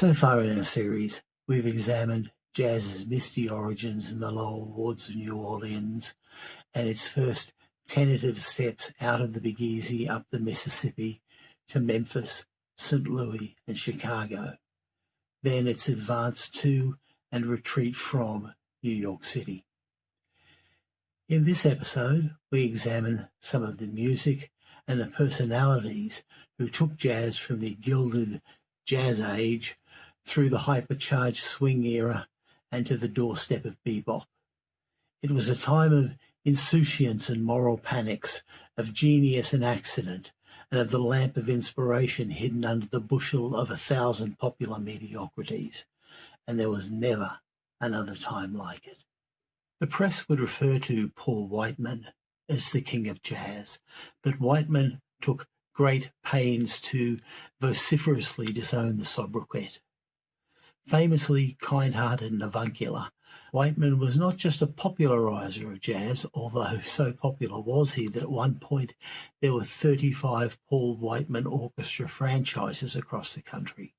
So far in our series, we've examined jazz's misty origins in the lower wards of New Orleans and its first tentative steps out of the Big Easy up the Mississippi to Memphis, St. Louis, and Chicago. Then its advance to and retreat from New York City. In this episode, we examine some of the music and the personalities who took jazz from the gilded jazz age through the hypercharged swing era and to the doorstep of bebop. It was a time of insouciance and moral panics, of genius and accident, and of the lamp of inspiration hidden under the bushel of a thousand popular mediocrities. And there was never another time like it. The press would refer to Paul Whiteman as the king of jazz, but Whiteman took great pains to vociferously disown the sobriquet. Famously kind-hearted and avuncular, Whiteman was not just a popularizer of jazz, although so popular was he that at one point there were 35 Paul Whiteman orchestra franchises across the country.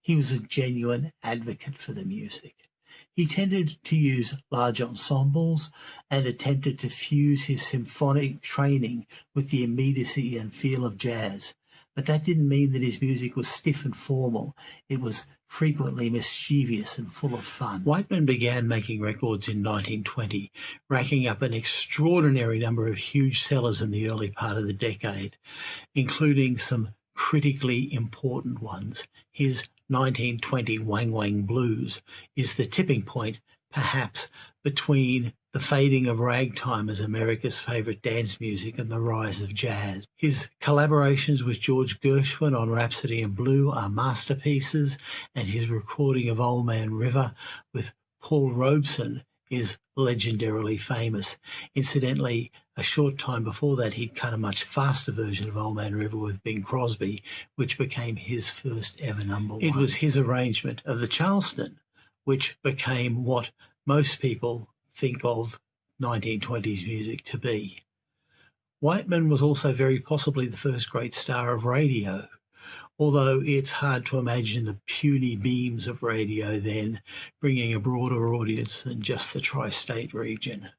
He was a genuine advocate for the music. He tended to use large ensembles and attempted to fuse his symphonic training with the immediacy and feel of jazz. But that didn't mean that his music was stiff and formal. It was frequently mischievous and full of fun. Whiteman began making records in 1920, racking up an extraordinary number of huge sellers in the early part of the decade, including some critically important ones. His 1920 Wang Wang Blues is the tipping point, perhaps, between the fading of ragtime as America's favorite dance music and the rise of jazz. His collaborations with George Gershwin on Rhapsody in Blue are masterpieces, and his recording of Old Man River with Paul Robeson is legendarily famous. Incidentally, a short time before that, he'd cut a much faster version of Old Man River with Bing Crosby, which became his first ever number one. It was his arrangement of the Charleston, which became what most people think of 1920s music to be. Whiteman was also very possibly the first great star of radio, although it's hard to imagine the puny beams of radio then bringing a broader audience than just the tri-state region.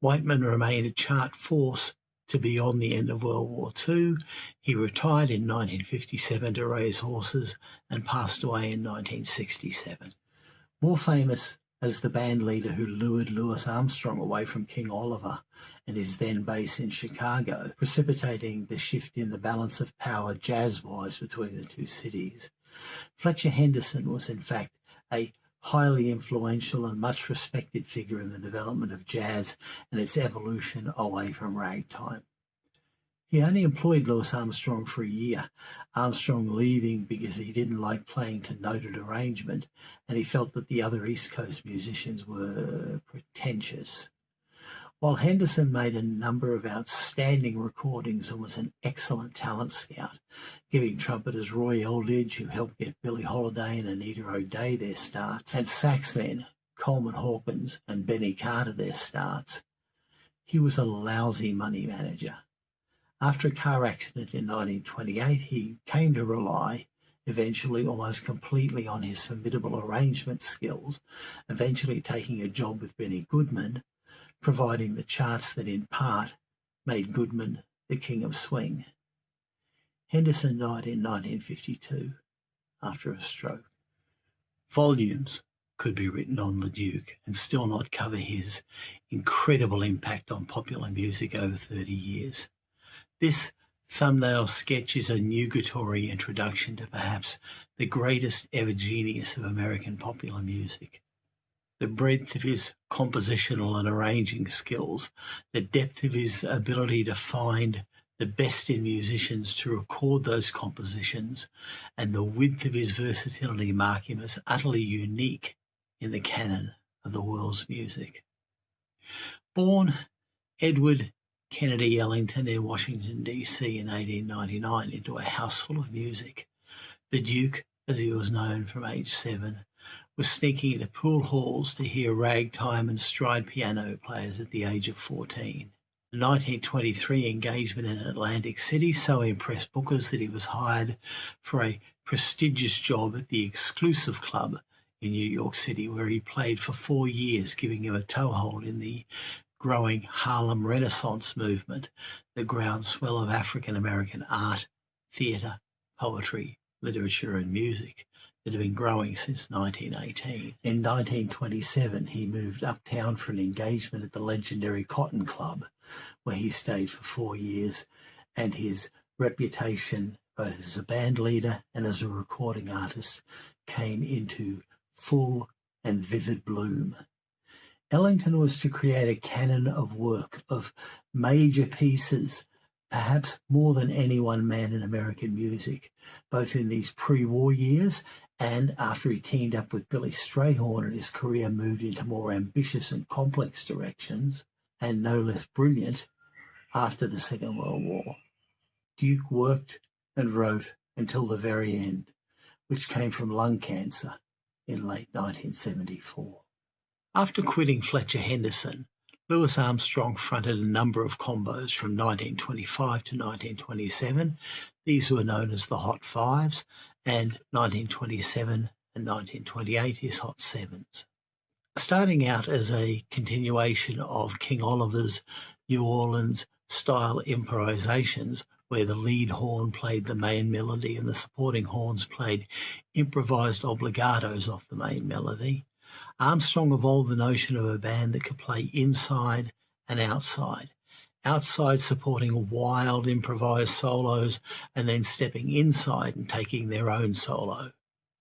Whiteman remained a chart force to beyond the end of World War II. He retired in 1957 to raise horses and passed away in 1967. More famous as the band leader who lured Louis Armstrong away from King Oliver and his then base in Chicago, precipitating the shift in the balance of power jazz-wise between the two cities. Fletcher Henderson was in fact a highly influential and much respected figure in the development of jazz and its evolution away from ragtime. He only employed Louis Armstrong for a year, Armstrong leaving because he didn't like playing to noted arrangement and he felt that the other East Coast musicians were pretentious. While Henderson made a number of outstanding recordings and was an excellent talent scout, giving trumpeters Roy Eldridge, who helped get Billie Holiday and Anita O'Day their starts, and saxmen Coleman Hawkins and Benny Carter their starts, he was a lousy money manager. After a car accident in 1928, he came to rely eventually almost completely on his formidable arrangement skills, eventually taking a job with Benny Goodman, providing the charts that in part made Goodman the king of swing. Henderson died in 1952 after a stroke. Volumes could be written on the Duke and still not cover his incredible impact on popular music over 30 years. This thumbnail sketch is a nugatory introduction to perhaps the greatest ever genius of American popular music the breadth of his compositional and arranging skills, the depth of his ability to find the best in musicians to record those compositions, and the width of his versatility mark him as utterly unique in the canon of the world's music. Born Edward Kennedy Ellington in Washington, D.C. in 1899 into a house full of music, the Duke, as he was known from age seven, was sneaking into pool halls to hear ragtime and stride piano players at the age of 14. The 1923 engagement in Atlantic City so impressed bookers that he was hired for a prestigious job at the Exclusive Club in New York City, where he played for four years, giving him a toehold in the growing Harlem Renaissance movement, the groundswell of African American art, theatre, poetry, literature, and music that had been growing since 1918. In 1927, he moved uptown for an engagement at the legendary Cotton Club, where he stayed for four years, and his reputation, both as a band leader and as a recording artist, came into full and vivid bloom. Ellington was to create a canon of work, of major pieces perhaps more than any one man in American music, both in these pre-war years and after he teamed up with Billy Strayhorn and his career moved into more ambitious and complex directions, and no less brilliant after the Second World War. Duke worked and wrote until the very end, which came from lung cancer in late 1974. After quitting Fletcher Henderson, Louis Armstrong fronted a number of combos from 1925 to 1927. These were known as the Hot Fives, and 1927 and 1928 his Hot Sevens. Starting out as a continuation of King Oliver's New Orleans style improvisations, where the lead horn played the main melody and the supporting horns played improvised obligatos off the main melody, Armstrong evolved the notion of a band that could play inside and outside, outside supporting wild improvised solos and then stepping inside and taking their own solo.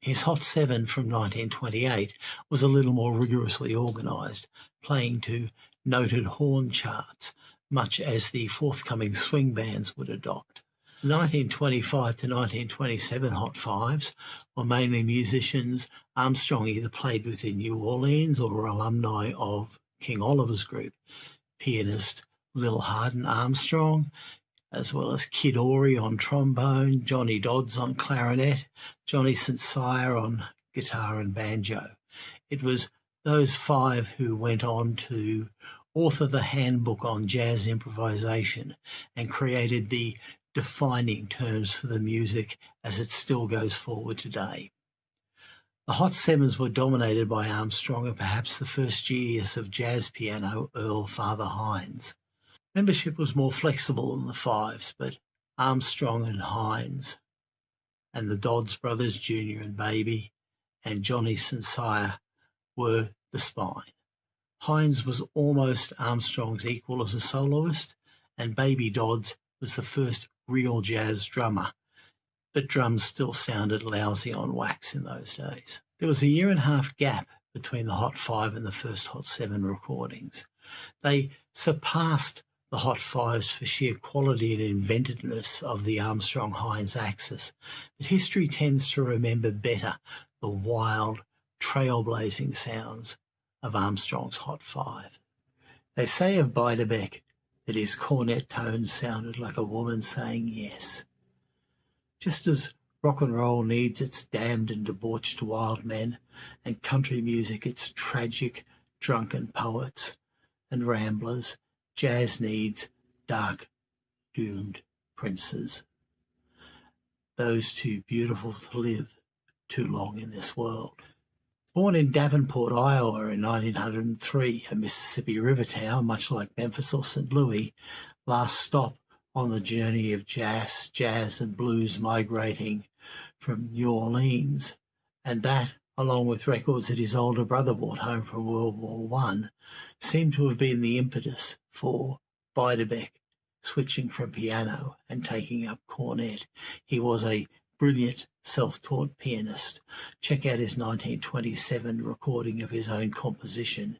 His Hot Seven from 1928 was a little more rigorously organised, playing to noted horn charts, much as the forthcoming swing bands would adopt. The 1925 to 1927 Hot Fives were mainly musicians Armstrong either played with in New Orleans or were alumni of King Oliver's group, pianist Lil Hardin Armstrong, as well as Kid Ory on trombone, Johnny Dodds on clarinet, Johnny St. Cyr on guitar and banjo. It was those five who went on to author the handbook on jazz improvisation and created the defining terms for the music as it still goes forward today. The Hot Sevens were dominated by Armstrong and perhaps the first genius of jazz piano, Earl Father Hines. Membership was more flexible than the Fives, but Armstrong and Hines and the Dodds brothers, Junior and Baby, and Johnny St. Were the spine. Hines was almost Armstrong's equal as a soloist, and Baby Dodds was the first real jazz drummer, but drums still sounded lousy on wax in those days. There was a year and a half gap between the Hot Five and the first Hot Seven recordings. They surpassed the Hot Fives for sheer quality and inventiveness of the Armstrong Hines axis, but history tends to remember better the wild, trailblazing sounds of Armstrong's Hot Five. They say of Beiderbecke that his cornet tones sounded like a woman saying yes. Just as rock and roll needs its damned and debauched wild men, and country music its tragic, drunken poets and ramblers, Jazz needs dark, doomed princes. Those too beautiful to live too long in this world. Born in Davenport, Iowa in 1903, a Mississippi River town, much like Memphis or St. Louis, last stop on the journey of jazz, jazz and blues migrating from New Orleans, and that, along with records that his older brother brought home from World War One, seem to have been the impetus for Beiderbecke switching from piano and taking up cornet. He was a brilliant self-taught pianist. Check out his 1927 recording of his own composition,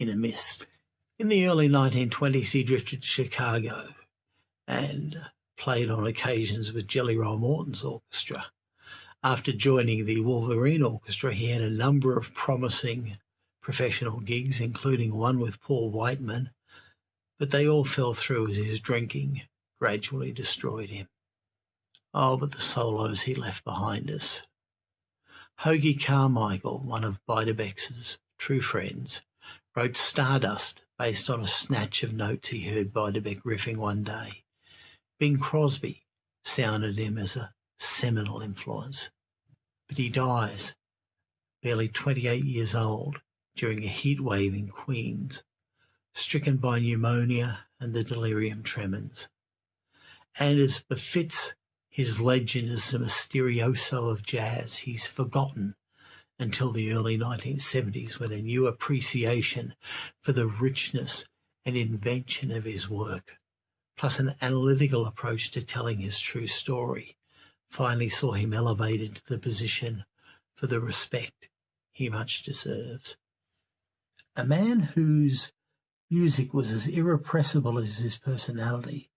In a Mist. In the early 1920s, he drifted to Chicago and played on occasions with Jelly Roll Morton's orchestra. After joining the Wolverine Orchestra, he had a number of promising professional gigs, including one with Paul Whiteman, but they all fell through as his drinking gradually destroyed him. Oh, but the solos he left behind us. Hoagy Carmichael, one of Beiderbecke's true friends, wrote Stardust based on a snatch of notes he heard Beiderbecke riffing one day. Bing Crosby sounded him as a seminal influence. But he dies, barely 28 years old, during a heat wave in Queens, stricken by pneumonia and the delirium tremens. And as befits his legend as the mysterioso of jazz, he's forgotten until the early 1970s when a new appreciation for the richness and invention of his work, plus an analytical approach to telling his true story, finally saw him elevated to the position for the respect he much deserves. A man whose music was as irrepressible as his personality,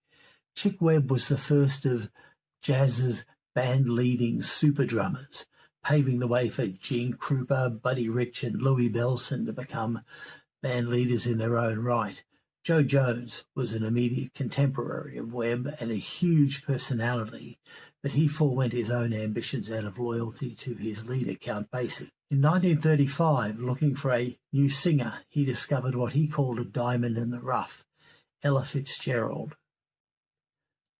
Chick Webb was the first of jazz's band-leading super drummers, paving the way for Gene Krupa, Buddy Rich, and Louie Bellson to become band leaders in their own right. Jo Jones was an immediate contemporary of Webb and a huge personality, but he forewent his own ambitions out of loyalty to his leader, Count Basie. In 1935, looking for a new singer, he discovered what he called a diamond in the rough, Ella Fitzgerald.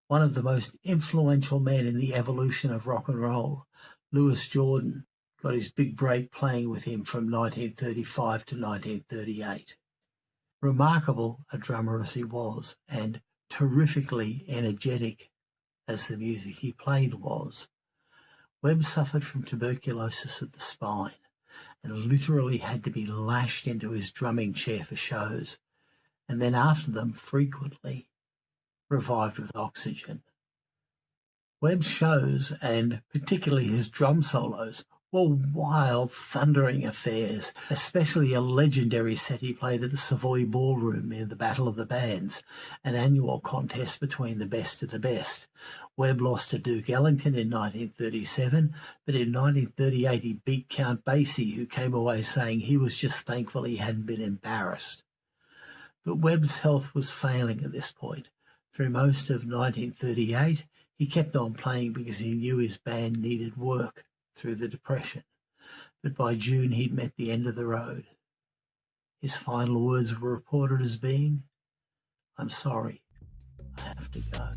One of the most influential men in the evolution of rock and roll, Louis Jordan got his big break playing with him from 1935 to 1938. Remarkable a drummer as he was, and terrifically energetic as the music he played was, Webb suffered from tuberculosis of the spine and literally had to be lashed into his drumming chair for shows, and then after them frequently revived with oxygen. Webb's shows, and particularly his drum solos, were wild, thundering affairs, especially a legendary set he played at the Savoy Ballroom in the Battle of the Bands, an annual contest between the best of the best. Webb lost to Duke Ellington in 1937, but in 1938 he beat Count Basie, who came away saying he was just thankful he hadn't been embarrassed. But Webb's health was failing at this point. Through most of 1938, he kept on playing because he knew his band needed work through the Depression, but by June he'd met the end of the road. His final words were reported as being, I'm sorry, I have to go.